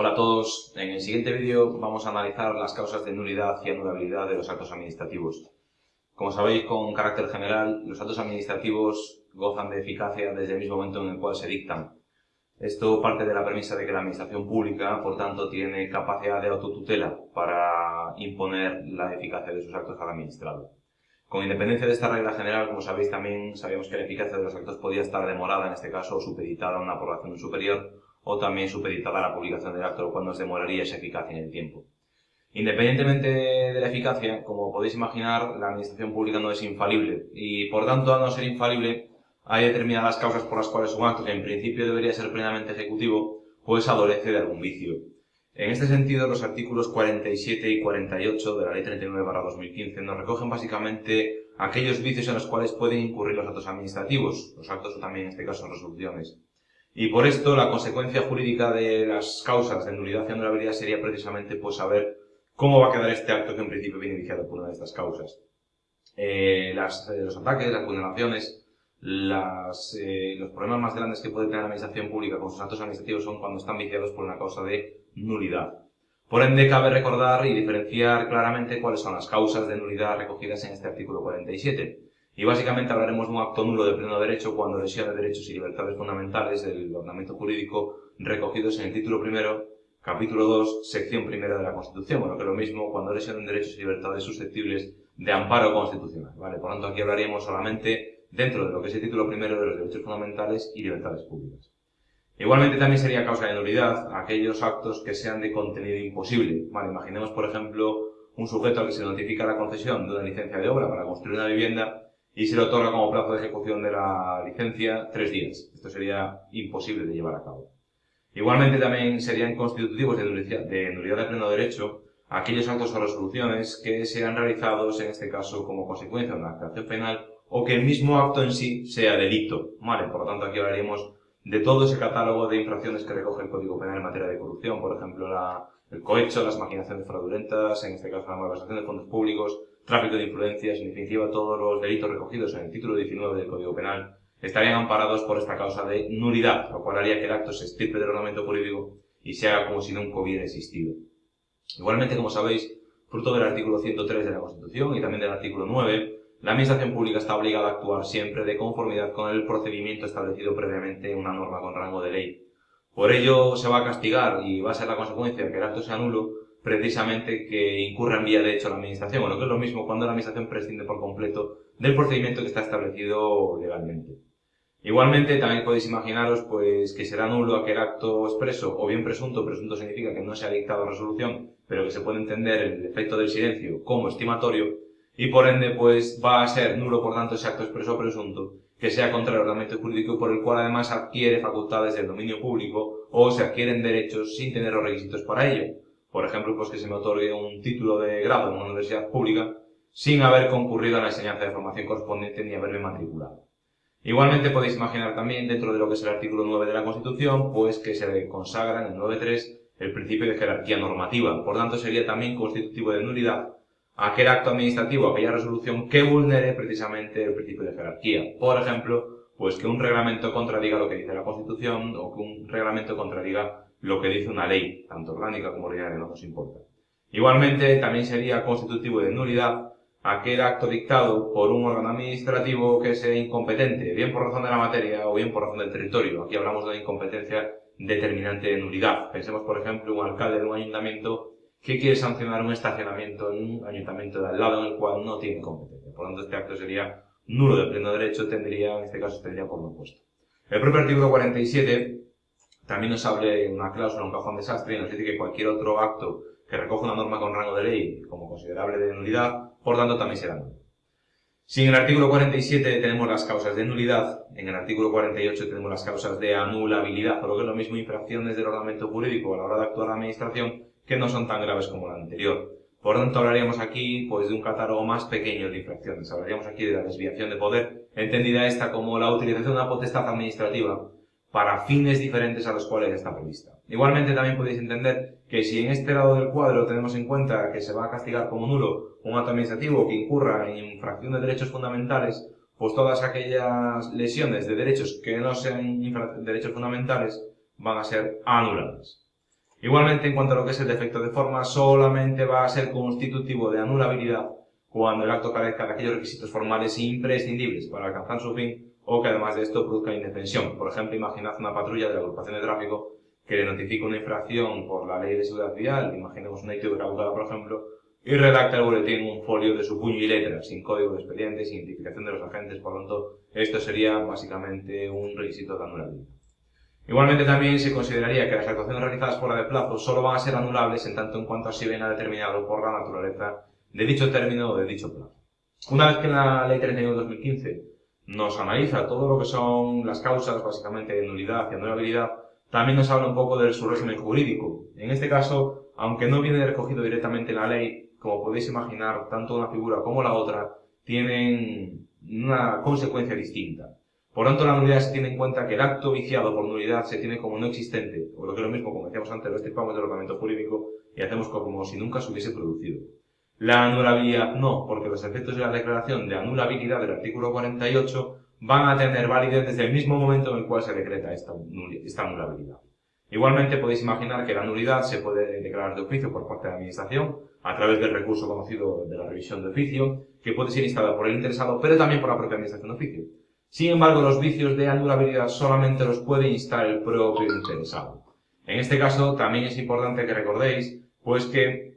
Hola a todos, en el siguiente vídeo vamos a analizar las causas de nulidad y anulabilidad de los actos administrativos. Como sabéis, con carácter general, los actos administrativos gozan de eficacia desde el mismo momento en el cual se dictan. Esto parte de la premisa de que la administración pública, por tanto, tiene capacidad de autotutela para imponer la eficacia de sus actos al administrado. Con independencia de esta regla general, como sabéis también, sabíamos que la eficacia de los actos podía estar demorada, en este caso, supeditada a una población superior, o también supeditada a la publicación del acto, lo cual nos demoraría esa eficacia en el tiempo. Independientemente de la eficacia, como podéis imaginar, la administración pública no es infalible y, por tanto, al no ser infalible, hay determinadas causas por las cuales un acto que en principio debería ser plenamente ejecutivo, pues adolece de algún vicio. En este sentido, los artículos 47 y 48 de la Ley 39-2015 nos recogen básicamente aquellos vicios en los cuales pueden incurrir los actos administrativos, los actos o también en este caso resoluciones. Y por esto la consecuencia jurídica de las causas de nulidad y anulabilidad sería precisamente pues saber cómo va a quedar este acto que en principio viene iniciado por una de estas causas. Eh, las, eh, los ataques, las vulneraciones, las, eh, los problemas más grandes que puede tener la administración pública con sus actos administrativos son cuando están viciados por una causa de nulidad. Por ende, cabe recordar y diferenciar claramente cuáles son las causas de nulidad recogidas en este artículo 47. Y básicamente hablaremos de un acto nulo de pleno derecho cuando lesiona derechos y libertades fundamentales del ordenamiento jurídico recogidos en el título primero, capítulo 2, sección primera de la Constitución. Bueno, que lo mismo cuando lesionan derechos y libertades susceptibles de amparo constitucional. ¿vale? Por lo tanto, aquí hablaríamos solamente dentro de lo que es el título primero de los derechos fundamentales y libertades públicas. Igualmente también sería causa de nulidad aquellos actos que sean de contenido imposible. Vale, imaginemos, por ejemplo, un sujeto al que se notifica la concesión de una licencia de obra para construir una vivienda y se le otorga como plazo de ejecución de la licencia tres días. Esto sería imposible de llevar a cabo. Igualmente también serían constitutivos de nulidad de, pleno derecho aquellos actos o resoluciones que sean realizados, en este caso, como consecuencia de una actuación penal o que el mismo acto en sí sea delito. Vale, por lo tanto aquí hablaríamos de todo ese catálogo de infracciones que recoge el Código Penal en materia de corrupción, por ejemplo, la, el cohecho, las maquinaciones fraudulentas, en este caso la malversación de fondos públicos, tráfico de influencias, en definitiva todos los delitos recogidos en el título 19 del Código Penal estarían amparados por esta causa de nulidad, lo cual haría que el acto se estirpe del ordenamiento jurídico y se haga como si nunca hubiera existido. Igualmente, como sabéis, fruto del artículo 103 de la Constitución y también del artículo 9, la Administración Pública está obligada a actuar siempre de conformidad con el procedimiento establecido previamente en una norma con rango de ley. Por ello, se va a castigar y va a ser la consecuencia que el acto sea nulo precisamente que incurra en vía de hecho la administración, o lo que es lo mismo cuando la administración prescinde por completo del procedimiento que está establecido legalmente. Igualmente, también podéis imaginaros pues, que será nulo aquel acto expreso o bien presunto, presunto significa que no se ha dictado resolución, pero que se puede entender el efecto del silencio como estimatorio, y por ende pues va a ser nulo por tanto ese acto expreso o presunto, que sea contra el ordenamiento jurídico por el cual además adquiere facultades del dominio público o se adquieren derechos sin tener los requisitos para ello. Por ejemplo, pues que se me otorgue un título de grado en una universidad pública sin haber concurrido a la enseñanza de formación correspondiente ni haberme matriculado. Igualmente podéis imaginar también dentro de lo que es el artículo 9 de la Constitución, pues que se consagra en el 9.3 el principio de jerarquía normativa. Por tanto, sería también constitutivo de nulidad aquel acto administrativo, aquella resolución que vulnere precisamente el principio de jerarquía. Por ejemplo, pues que un reglamento contradiga lo que dice la Constitución o que un reglamento contradiga lo que dice una ley, tanto orgánica como ordinaria, no nos importa. Igualmente, también sería constitutivo de nulidad aquel acto dictado por un órgano administrativo que sea incompetente, bien por razón de la materia o bien por razón del territorio. Aquí hablamos de incompetencia determinante de nulidad. Pensemos, por ejemplo, un alcalde de un ayuntamiento que quiere sancionar un estacionamiento en un ayuntamiento de al lado en el cual no tiene competencia. Por lo tanto, este acto sería nulo de pleno derecho, tendría, en este caso, tendría por no puesto. El propio artículo 47 también nos abre una cláusula, un cajón desastre, y nos dice que cualquier otro acto que recoja una norma con rango de ley como considerable de nulidad, por tanto también será nulo. Si en el artículo 47 tenemos las causas de nulidad, en el artículo 48 tenemos las causas de anulabilidad, o lo que es lo mismo infracciones del ordenamiento jurídico a la hora de actuar la administración, que no son tan graves como la anterior. Por tanto, hablaríamos aquí pues, de un catálogo más pequeño de infracciones. Hablaríamos aquí de la desviación de poder, entendida esta como la utilización de una potestad administrativa para fines diferentes a los cuales está prevista. Igualmente también podéis entender que si en este lado del cuadro tenemos en cuenta que se va a castigar como nulo un acto administrativo que incurra en infracción de derechos fundamentales, pues todas aquellas lesiones de derechos que no sean derechos fundamentales van a ser anuladas. Igualmente, en cuanto a lo que es el defecto de forma, solamente va a ser constitutivo de anulabilidad cuando el acto carezca de aquellos requisitos formales imprescindibles para alcanzar su fin o que además de esto produzca indefensión. Por ejemplo, imaginad una patrulla de la agrupación de tráfico que le notifica una infracción por la ley de seguridad vial, imaginemos una ITV caducada, por ejemplo, y redacta el boletín un folio de su puño y letra, sin código de expediente, sin identificación de los agentes, por lo tanto, esto sería básicamente un requisito de anulabilidad. Igualmente también se consideraría que las actuaciones realizadas fuera de plazo solo van a ser anulables en tanto en cuanto así venga determinado por la naturaleza de dicho término o de dicho plazo. Una vez que la Ley 31 de 2015 nos analiza todo lo que son las causas básicamente de nulidad y anulabilidad, también nos habla un poco de su régimen jurídico. En este caso, aunque no viene recogido directamente en la ley, como podéis imaginar, tanto una figura como la otra tienen una consecuencia distinta. Por tanto, la nulidad se tiene en cuenta que el acto viciado por nulidad se tiene como no existente, o lo que es lo mismo, como decíamos antes, lo estirpamos del ordenamiento jurídico y hacemos como si nunca se hubiese producido. La anulabilidad no, porque los efectos de la declaración de anulabilidad del artículo 48 van a tener validez desde el mismo momento en el cual se decreta esta, anulabilidad. Igualmente podéis imaginar que la nulidad se puede declarar de oficio por parte de la Administración a través del recurso conocido de la revisión de oficio, que puede ser instalado por el interesado, pero también por la propia Administración de oficio. Sin embargo, los vicios de anulabilidad solamente los puede instar el propio interesado. En este caso, también es importante que recordéis, pues que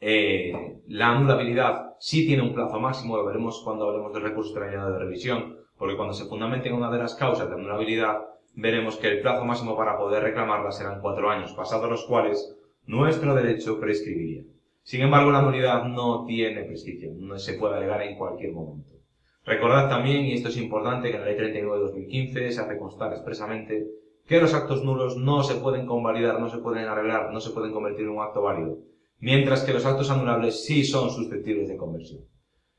eh, la anulabilidad sí tiene un plazo máximo, lo veremos cuando hablemos del recurso extrañado de revisión, porque cuando se fundamente en una de las causas de anulabilidad, veremos que el plazo máximo para poder reclamarla serán cuatro años, pasados los cuales nuestro derecho prescribiría. Sin embargo, la nulidad no tiene prescripción, no se puede alegar en cualquier momento. Recordad también, y esto es importante, que en la Ley 39 de 2015 se hace constar expresamente que los actos nulos no se pueden convalidar, no se pueden arreglar, no se pueden convertir en un acto válido, mientras que los actos anulables sí son susceptibles de conversión.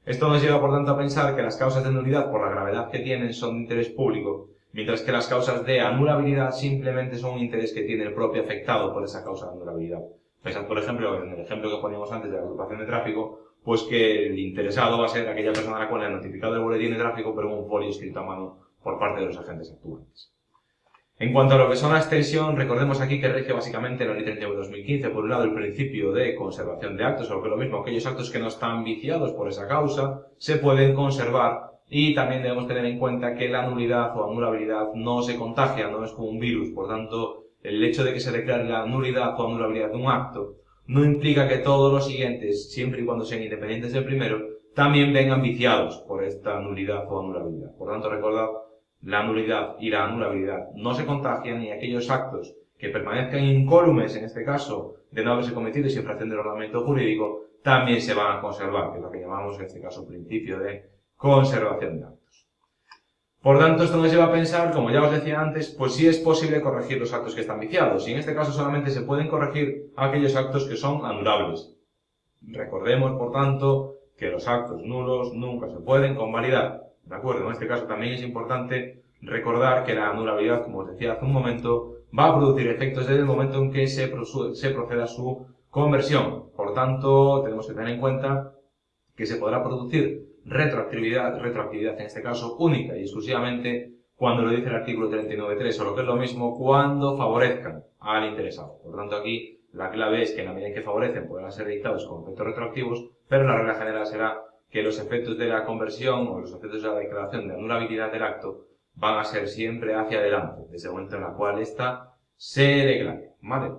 Esto nos lleva, por tanto, a pensar que las causas de nulidad, por la gravedad que tienen, son de interés público, mientras que las causas de anulabilidad simplemente son un interés que tiene el propio afectado por esa causa de anulabilidad. Pensad, por ejemplo, en el ejemplo que poníamos antes de la agrupación de tráfico, pues que el interesado va a ser aquella persona a la cual le ha notificado el boletín de tráfico, pero un folio escrito a mano por parte de los agentes actuantes. En cuanto a lo que son la extensión, recordemos aquí que rige básicamente la Ley 39 de 2015, por un lado el principio de conservación de actos, o que lo mismo, aquellos actos que no están viciados por esa causa, se pueden conservar y también debemos tener en cuenta que la nulidad o anulabilidad no se contagia, no es como un virus, por tanto, el hecho de que se declare la nulidad o anulabilidad de un acto no implica que todos los siguientes, siempre y cuando sean independientes del primero, también vengan viciados por esta nulidad o anulabilidad. Por tanto, recordad, la nulidad y la anulabilidad no se contagian y aquellos actos que permanezcan incólumes, en este caso, de no haberse cometido sin infracción del ordenamiento jurídico, también se van a conservar, que es lo que llamamos en este caso principio de conservación de actos. Por tanto, esto nos lleva a pensar, como ya os decía antes, pues sí es posible corregir los actos que están viciados, y en este caso solamente se pueden corregir aquellos actos que son anulables. Recordemos, por tanto, que los actos nulos nunca se pueden convalidar. ¿De acuerdo? En este caso también es importante recordar que la anulabilidad, como os decía hace un momento, va a producir efectos desde el momento en que se, se proceda a su conversión. Por tanto, tenemos que tener en cuenta que se podrá producir retroactividad, retroactividad en este caso única y exclusivamente cuando lo dice el artículo 39.3 o lo que es lo mismo cuando favorezcan al interesado. Por tanto aquí la clave es que en la medida en que favorecen podrán ser dictados con efectos retroactivos, pero la regla general será que los efectos de la conversión o los efectos de la declaración de anulabilidad del acto van a ser siempre hacia adelante, desde el momento en el cual ésta se declare. ¿Vale?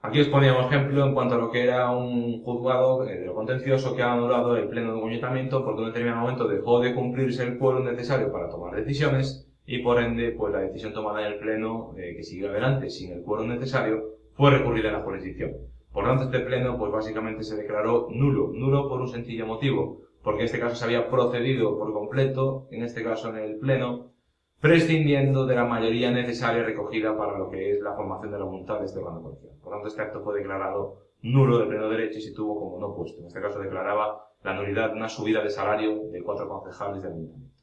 Aquí os poníamos ejemplo en cuanto a lo que era un juzgado de lo contencioso que ha anulado el pleno de ayuntamiento porque en un determinado momento dejó de cumplirse el quórum necesario para tomar decisiones y por ende pues la decisión tomada en el pleno eh, que siguió adelante sin el quórum necesario fue recurrida a la jurisdicción. Por tanto este pleno pues básicamente se declaró nulo, nulo por un sencillo motivo, porque en este caso se había procedido por completo, en este caso en el pleno, prescindiendo de la mayoría necesaria recogida para lo que es la formación de la voluntad de este policial. Por tanto, este acto fue declarado nulo de pleno derecho y se tuvo como no puesto. En este caso declaraba la nulidad una subida de salario de cuatro concejales del ayuntamiento.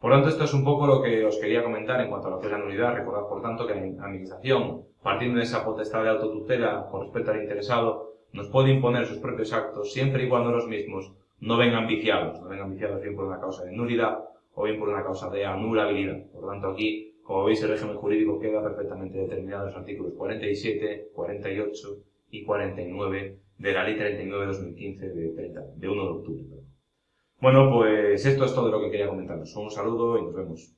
Por tanto, esto es un poco lo que os quería comentar en cuanto a lo que es la nulidad. Recordad, por tanto, que la Administración, partiendo de esa potestad de autotutela con respecto al interesado, nos puede imponer sus propios actos siempre y cuando los mismos no vengan viciados, no vengan viciados bien por una causa de nulidad o bien por una causa de anulabilidad. Por lo tanto, aquí, como veis, el régimen jurídico queda perfectamente determinado en los artículos 47, 48 y 49 de la Ley 39-2015 de, 30, de 1 de octubre. Bueno, pues esto es todo lo que quería comentaros. Un saludo y nos vemos.